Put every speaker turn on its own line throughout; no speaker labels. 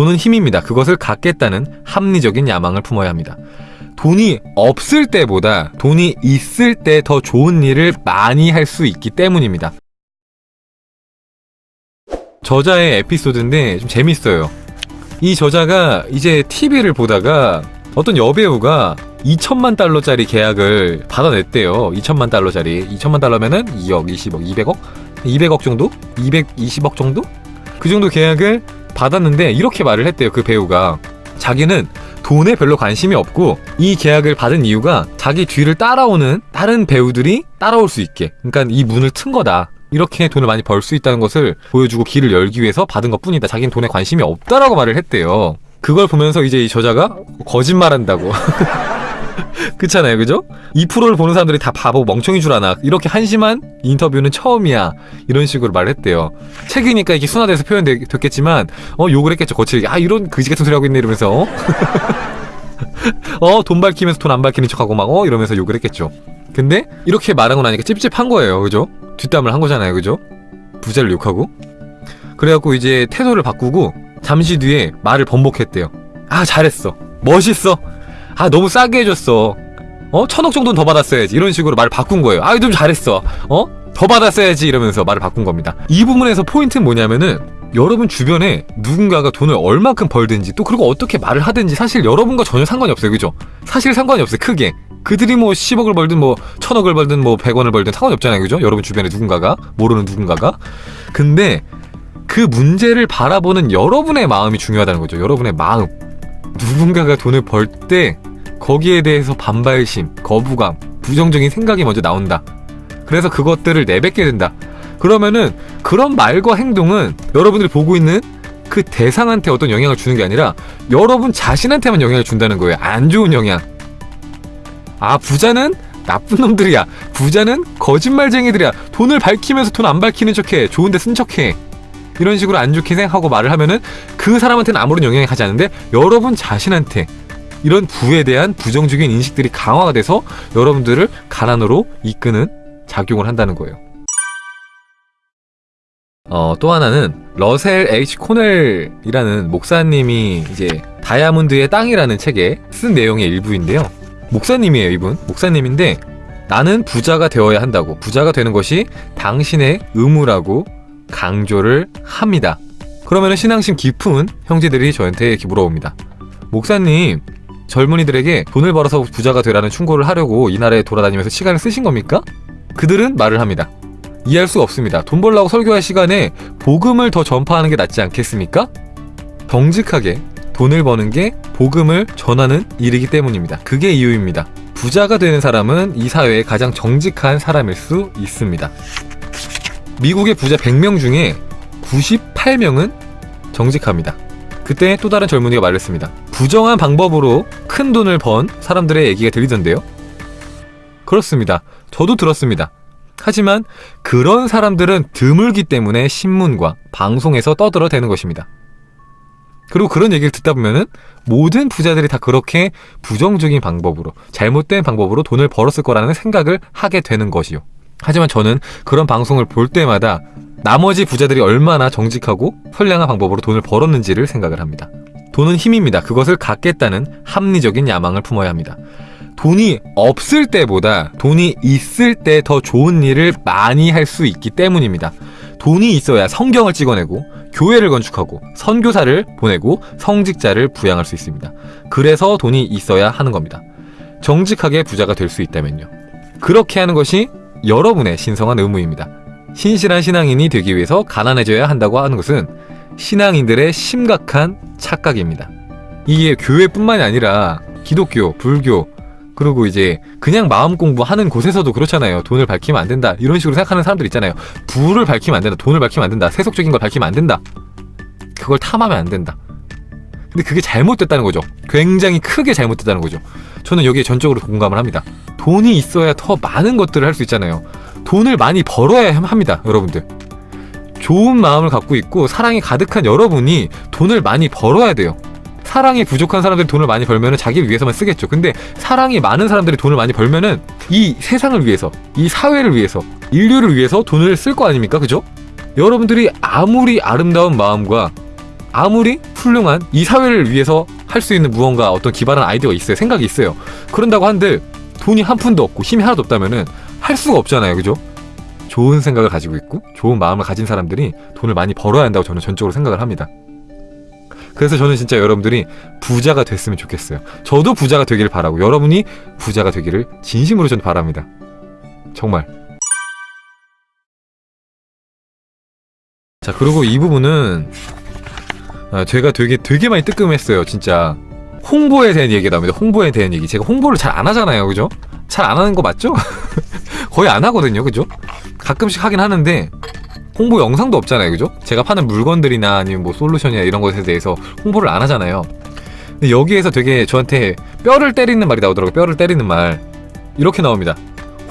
돈은 힘입니다. 그것을 갖겠다는 합리적인 야망을 품어야 합니다. 돈이 없을 때보다 돈이 있을 때 더 좋은 일을 많이 할 수 있기 때문입니다. 저자의 에피소드인데 좀 재밌어요. 이 저자가 이제 TV를 보다가 어떤 여배우가 2천만 달러짜리 계약을 받아냈대요. 2천만 달러짜리. 2천만 달러면은 2억, 20억, 200억? 200억 정도? 220억 정도? 그 정도 계약을 받았는데 이렇게 말을 했대요. 그 배우가. 자기는 돈에 별로 관심이 없고 이 계약을 받은 이유가 자기 뒤를 따라오는 다른 배우들이 따라올 수 있게. 그러니까 이 문을 튼 거다. 이렇게 돈을 많이 벌 수 있다는 것을 보여주고 길을 열기 위해서 받은 것 뿐이다. 자기는 돈에 관심이 없다라고 말을 했대요. 그걸 보면서 이제 이 저자가 거짓말한다고. 그렇잖아요, 그죠? 이 프로를 보는 사람들이 다 바보 멍청이 줄 아나. 이렇게 한심한 인터뷰는 처음이야. 이런 식으로 말했대요. 책이니까 이게 순화돼서 표현됐겠지만, 어, 욕을 했겠죠, 거칠게. 아, 이런 그지 같은 소리 하고 있네, 이러면서. 어? 어, 돈 밝히면서 돈 안 밝히는 척하고 막, 어, 이러면서 욕을 했겠죠. 근데, 이렇게 말하고 나니까 찝찝한 거예요, 그죠? 뒷담을 한 거잖아요, 그죠? 부자를 욕하고. 그래갖고 이제 태도를 바꾸고, 잠시 뒤에 말을 번복했대요. 아, 잘했어. 멋있어. 아, 너무 싸게 해줬어. 어? 천억 정도는 더 받았어야지. 이런 식으로 말을 바꾼 거예요. 아, 좀 잘했어. 어? 더 받았어야지. 이러면서 말을 바꾼 겁니다. 이 부분에서 포인트는 뭐냐면은, 여러분 주변에 누군가가 돈을 얼마큼 벌든지 또 그리고 어떻게 말을 하든지 사실 여러분과 전혀 상관이 없어요. 그죠? 사실 상관이 없어요. 크게. 그들이 뭐 10억을 벌든 뭐 1000억을 벌든 뭐 100원을 벌든 상관이 없잖아요. 그죠? 여러분 주변에 누군가가 모르는 누군가가. 근데 그 문제를 바라보는 여러분의 마음이 중요하다는 거죠. 여러분의 마음. 누군가가 돈을 벌 때 거기에 대해서 반발심, 거부감, 부정적인 생각이 먼저 나온다. 그래서 그것들을 내뱉게 된다. 그러면은 그런 말과 행동은 여러분들이 보고 있는 그 대상한테 어떤 영향을 주는 게 아니라 여러분 자신한테만 영향을 준다는 거예요. 안 좋은 영향. 아, 부자는 나쁜 놈들이야. 부자는 거짓말쟁이들이야. 돈을 밝히면서 돈 안 밝히는 척해. 좋은데 쓴 척해. 이런 식으로 안 좋게 생각하고 말을 하면은 그 사람한테는 아무런 영향이 가지 않는데 여러분 자신한테 이런 부에 대한 부정적인 인식들이 강화가 돼서 여러분들을 가난으로 이끄는 작용을 한다는 거예요. 어, 또 하나는 러셀 H 코넬이라는 목사님이 이제 다이아몬드의 땅이라는 책에 쓴 내용의 일부인데요. 목사님이에요, 이분. 목사님인데 나는 부자가 되어야 한다고. 부자가 되는 것이 당신의 의무라고 강조를 합니다. 그러면 신앙심 깊은 형제들이 저한테 이렇게 물어봅니다. 목사님, 젊은이들에게 돈을 벌어서 부자가 되라는 충고를 하려고 이 나라에 돌아다니면서 시간을 쓰신 겁니까? 그들은 말을 합니다. 이해할 수 없습니다. 돈 벌라고 설교할 시간에 복음을 더 전파하는 게 낫지 않겠습니까? 정직하게 돈을 버는 게 복음을 전하는 일이기 때문입니다. 그게 이유입니다. 부자가 되는 사람은 이 사회의 가장 정직한 사람일 수 있습니다. 미국의 부자 100명 중에 98명은 정직합니다. 그때 또 다른 젊은이가 말했습니다. 부정한 방법으로 큰 돈을 번 사람들의 얘기가 들리던데요. 그렇습니다. 저도 들었습니다. 하지만 그런 사람들은 드물기 때문에 신문과 방송에서 떠들어대는 것입니다. 그리고 그런 얘기를 듣다 보면은 모든 부자들이 다 그렇게 부정적인 방법으로 잘못된 방법으로 돈을 벌었을 거라는 생각을 하게 되는 것이요. 하지만 저는 그런 방송을 볼 때마다 나머지 부자들이 얼마나 정직하고 선량한 방법으로 돈을 벌었는지를 생각을 합니다. 돈은 힘입니다. 그것을 갖겠다는 합리적인 야망을 품어야 합니다. 돈이 없을 때보다 돈이 있을 때 더 좋은 일을 많이 할 수 있기 때문입니다. 돈이 있어야 성경을 찍어내고 교회를 건축하고 선교사를 보내고 성직자를 부양할 수 있습니다. 그래서 돈이 있어야 하는 겁니다. 정직하게 부자가 될 수 있다면요. 그렇게 하는 것이 여러분의 신성한 의무입니다. 신실한 신앙인이 되기 위해서 가난해져야 한다고 하는 것은 신앙인들의 심각한 착각입니다. 이게 교회뿐만이 아니라 기독교, 불교, 그리고 이제 그냥 마음 공부하는 곳에서도 그렇잖아요. 돈을 밝히면 안 된다. 이런 식으로 생각하는 사람들 있잖아요. 부를 밝히면 안 된다. 돈을 밝히면 안 된다. 세속적인 걸 밝히면 안 된다. 그걸 탐하면 안 된다. 근데 그게 잘못됐다는 거죠. 굉장히 크게 잘못됐다는 거죠. 저는 여기에 전적으로 공감을 합니다. 돈이 있어야 더 많은 것들을 할 수 있잖아요. 돈을 많이 벌어야 합니다, 여러분들. 좋은 마음을 갖고 있고 사랑이 가득한 여러분이 돈을 많이 벌어야 돼요. 사랑이 부족한 사람들이 돈을 많이 벌면 은 자기를 위해서만 쓰겠죠. 근데 사랑이 많은 사람들이 돈을 많이 벌면 은 이 세상을 위해서, 이 사회를 위해서, 인류를 위해서 돈을 쓸 거 아닙니까? 그죠? 여러분들이 아무리 아름다운 마음과 아무리 훌륭한 이 사회를 위해서 할 수 있는 무언가 어떤 기발한 아이디어가 있어요. 생각이 있어요. 그런다고 한들 돈이 한 푼도 없고 힘이 하나도 없다면은 할 수가 없잖아요. 그죠? 좋은 생각을 가지고 있고 좋은 마음을 가진 사람들이 돈을 많이 벌어야 한다고 저는 전적으로 생각을 합니다. 그래서 저는 진짜 여러분들이 부자가 됐으면 좋겠어요. 저도 부자가 되기를 바라고 여러분이 부자가 되기를 진심으로 전 바랍니다. 정말. 자, 그리고 이 부분은 아, 제가 되게 되게 많이 뜨끔했어요, 진짜. 홍보에 대한 얘기가 나옵니다. 홍보에 대한 얘기. 제가 홍보를 잘 안 하잖아요, 그죠? 잘 안 하는 거 맞죠? 거의 안 하거든요, 그죠? 가끔씩 하긴 하는데 홍보 영상도 없잖아요, 그죠? 제가 파는 물건들이나 아니면 뭐 솔루션이나 이런 것에 대해서 홍보를 안 하잖아요. 근데 여기에서 되게 저한테 뼈를 때리는 말이 나오더라고요. 뼈를 때리는 말. 이렇게 나옵니다.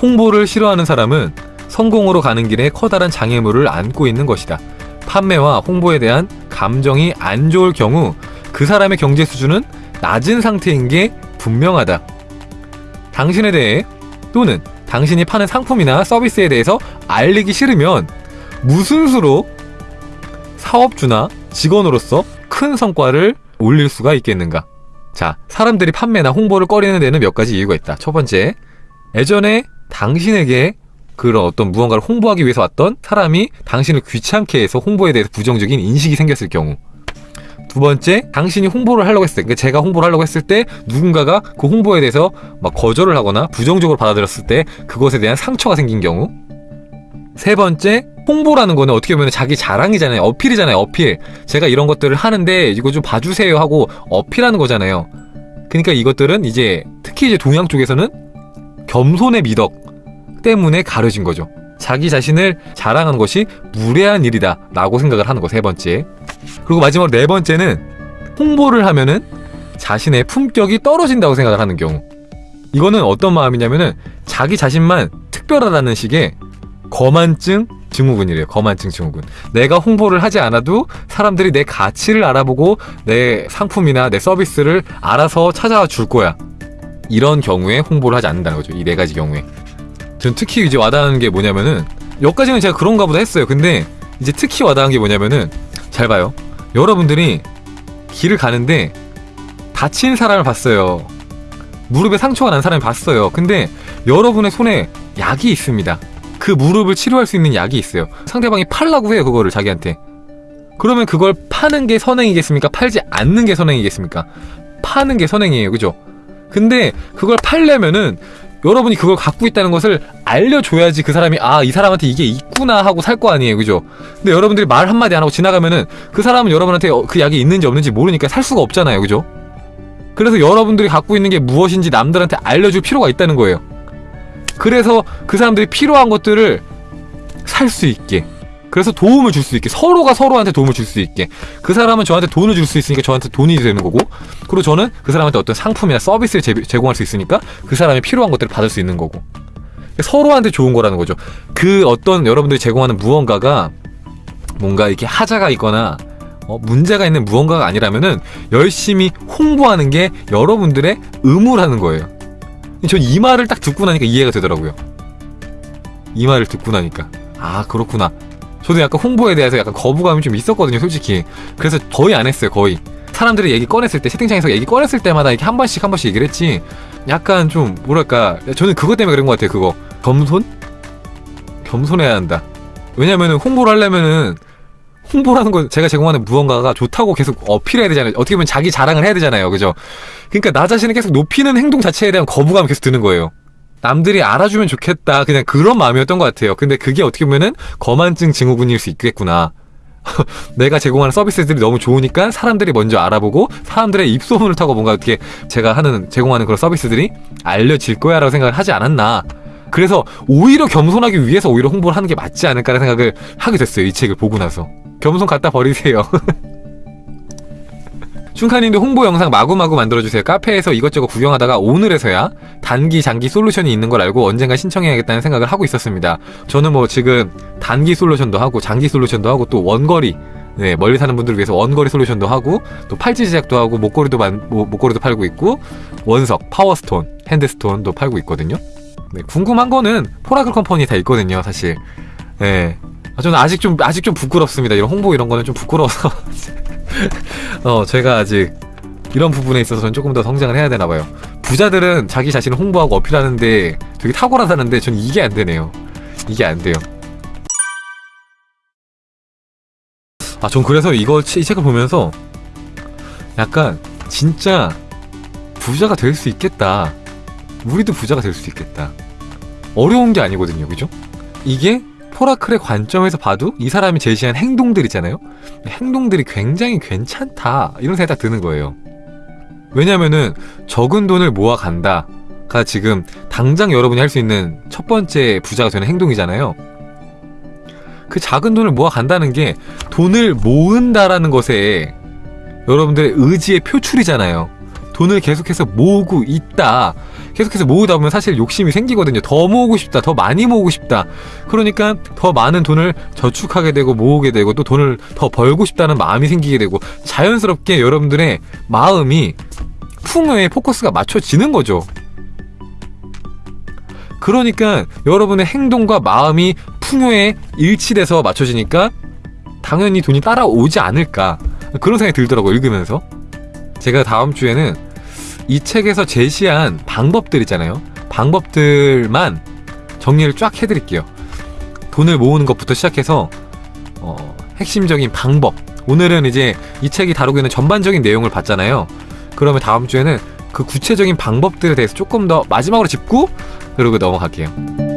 홍보를 싫어하는 사람은 성공으로 가는 길에 커다란 장애물을 안고 있는 것이다. 판매와 홍보에 대한 감정이 안 좋을 경우 그 사람의 경제 수준은 낮은 상태인 게 분명하다. 당신에 대해 또는 당신이 파는 상품이나 서비스에 대해서 알리기 싫으면 무슨 수로 사업주나 직원으로서 큰 성과를 올릴 수가 있겠는가? 자, 사람들이 판매나 홍보를 꺼리는 데는 몇 가지 이유가 있다. 첫 번째, 예전에 당신에게 그런 어떤 무언가를 홍보하기 위해서 왔던 사람이 당신을 귀찮게 해서 홍보에 대해서 부정적인 인식이 생겼을 경우. 두 번째, 당신이 홍보를 하려고 했을 때, 그러니까 제가 홍보를 하려고 했을 때 누군가가 그 홍보에 대해서 막 거절을 하거나 부정적으로 받아들였을 때 그것에 대한 상처가 생긴 경우. 세 번째, 홍보라는 거는 어떻게 보면 자기 자랑이잖아요. 어필이잖아요. 어필. 제가 이런 것들을 하는데 이거 좀 봐주세요 하고 어필하는 거잖아요. 그러니까 이것들은 이제 특히 이제 동양 쪽에서는 겸손의 미덕 때문에 가려진 거죠. 자기 자신을 자랑하는 것이 무례한 일이다 라고 생각을 하는 거 세 번째. 그리고 마지막으로 네 번째는 홍보를 하면은 자신의 품격이 떨어진다고 생각을 하는 경우. 이거는 어떤 마음이냐면은 자기 자신만 특별하다는 식의 거만증 증후군이래요. 거만증 증후군. 내가 홍보를 하지 않아도 사람들이 내 가치를 알아보고 내 상품이나 내 서비스를 알아서 찾아와 줄 거야. 이런 경우에 홍보를 하지 않는다는 거죠. 이 네 가지 경우에. 전 특히 이제 와닿는 게 뭐냐면은 여기까지는 제가 그런가 보다 했어요. 근데 이제 특히 와닿은 게 뭐냐면은 잘 봐요. 여러분들이 길을 가는데 다친 사람을 봤어요. 무릎에 상처가 난 사람을 봤어요. 근데 여러분의 손에 약이 있습니다. 그 무릎을 치료할 수 있는 약이 있어요. 상대방이 팔라고 해요, 그거를 자기한테. 그러면 그걸 파는 게 선행이겠습니까? 팔지 않는 게 선행이겠습니까? 파는 게 선행이에요, 그죠? 근데 그걸 팔려면은 여러분이 그걸 갖고 있다는 것을 알려줘야지 그 사람이 아 이 사람한테 이게 있구나 하고 살 거 아니에요. 그죠? 근데 여러분들이 말 한마디 안 하고 지나가면은 그 사람은 여러분한테 어, 그 약이 있는지 없는지 모르니까 살 수가 없잖아요. 그죠? 그래서 여러분들이 갖고 있는 게 무엇인지 남들한테 알려줄 필요가 있다는 거예요. 그래서 그 사람들이 필요한 것들을 살 수 있게 그래서 도움을 줄 수 있게 서로가 서로한테 도움을 줄 수 있게. 그 사람은 저한테 돈을 줄 수 있으니까 저한테 돈이 되는 거고 그리고 저는 그 사람한테 어떤 상품이나 서비스를 제, 제공할 수 있으니까 그 사람이 필요한 것들을 받을 수 있는 거고. 서로한테 좋은 거라는 거죠. 그 어떤 여러분들이 제공하는 무언가가 뭔가 이렇게 하자가 있거나 어, 문제가 있는 무언가가 아니라면은 열심히 홍보하는 게 여러분들의 의무라는 거예요. 전 이 말을 딱 듣고 나니까 이해가 되더라고요. 이 말을 듣고 나니까. 아 그렇구나 저도 약간 홍보에 대해서 약간 거부감이 좀 있었거든요, 솔직히. 그래서 거의 안 했어요, 거의. 사람들이 얘기 꺼냈을 때, 채팅창에서 얘기 꺼냈을 때마다 이렇게 한 번씩 한 번씩 얘기를 했지. 약간 좀, 뭐랄까. 저는 그것 때문에 그런 것 같아요, 그거. 겸손? 겸손해야 한다. 왜냐면은 홍보를 하려면은, 홍보라는 건 제가 제공하는 무언가가 좋다고 계속 어필해야 되잖아요. 어떻게 보면 자기 자랑을 해야 되잖아요. 그죠? 그러니까 나 자신을 계속 높이는 행동 자체에 대한 거부감이 계속 드는 거예요. 남들이 알아주면 좋겠다. 그냥 그런 마음이었던 것 같아요. 근데 그게 어떻게 보면은 거만증 증후군일 수 있겠구나. 내가 제공하는 서비스들이 너무 좋으니까 사람들이 먼저 알아보고 사람들의 입소문을 타고 뭔가 어떻게 제가 하는 제공하는 그런 서비스들이 알려질 거야 라고 생각을 하지 않았나. 그래서 오히려 겸손하기 위해서 오히려 홍보를 하는 게 맞지 않을까라는 생각을 하게 됐어요. 이 책을 보고 나서. 겸손 갖다 버리세요. 춘카님도 홍보 영상 마구마구 만들어주세요. 카페에서 이것저것 구경하다가 오늘에서야 단기, 장기 솔루션이 있는 걸 알고 언젠가 신청해야겠다는 생각을 하고 있었습니다. 저는 뭐 지금 단기 솔루션도 하고 장기 솔루션도 하고 또 원거리 네, 멀리 사는 분들을 위해서 원거리 솔루션도 하고 또 팔찌 제작도 하고 목걸이도 만, 뭐, 목걸이도 팔고 있고 원석, power stone, hand stone도 팔고 있거든요. 네, 궁금한 거는 포라클 컴퍼니 다 있거든요, 사실. 네. 아, 저는 아직 좀 아직 좀 부끄럽습니다. 이런 홍보 이런 거는 좀 부끄러워서 어, 제가 아직 이런 부분에 있어서는 조금 더 성장을 해야 되나 봐요. 부자들은 자기 자신을 홍보하고 어필하는데 되게 탁월하다는데 전 이게 안 되네요. 이게 안 돼요. 아, 전 그래서 이거 이 책을 보면서 약간 진짜 부자가 될 수 있겠다. 우리도 부자가 될 수 있겠다. 어려운 게 아니거든요. 그죠? 이게 포라클의 관점에서 봐도 이 사람이 제시한 행동들 있잖아요. 행동들이 굉장히 괜찮다. 이런 생각이 딱 드는 거예요. 왜냐면은 적은 돈을 모아 간다 가 지금 당장 여러분이 할 수 있는 첫 번째 부자가 되는 행동이잖아요. 그 작은 돈을 모아 간다는 게 돈을 모은다라는 것에 여러분들의 의지의 표출이잖아요. 돈을 계속해서 모으고 있다. 계속해서 모으다 보면 사실 욕심이 생기거든요. 더 모으고 싶다. 더 많이 모으고 싶다. 그러니까 더 많은 돈을 저축하게 되고 모으게 되고 또 돈을 더 벌고 싶다는 마음이 생기게 되고 자연스럽게 여러분들의 마음이 풍요에 포커스가 맞춰지는 거죠. 그러니까 여러분의 행동과 마음이 풍요에 일치돼서 맞춰지니까 당연히 돈이 따라오지 않을까 그런 생각이 들더라고요 읽으면서 제가 다음 주에는 이 책에서 제시한 방법들 있잖아요. 방법들만 정리를 쫙 해드릴게요. 돈을 모으는 것부터 시작해서 어, 핵심적인 방법. 오늘은 이제 이 책이 다루고 있는 전반적인 내용을 봤잖아요. 그러면 다음 주에는 그 구체적인 방법들에 대해서 조금 더 마지막으로 짚고 그러고 넘어갈게요